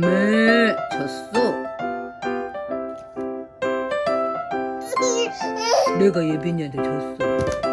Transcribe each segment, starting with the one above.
몸을 줬어. 내가 예빈이한테 줬어.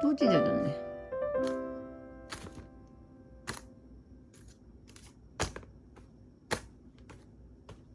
当時だよね。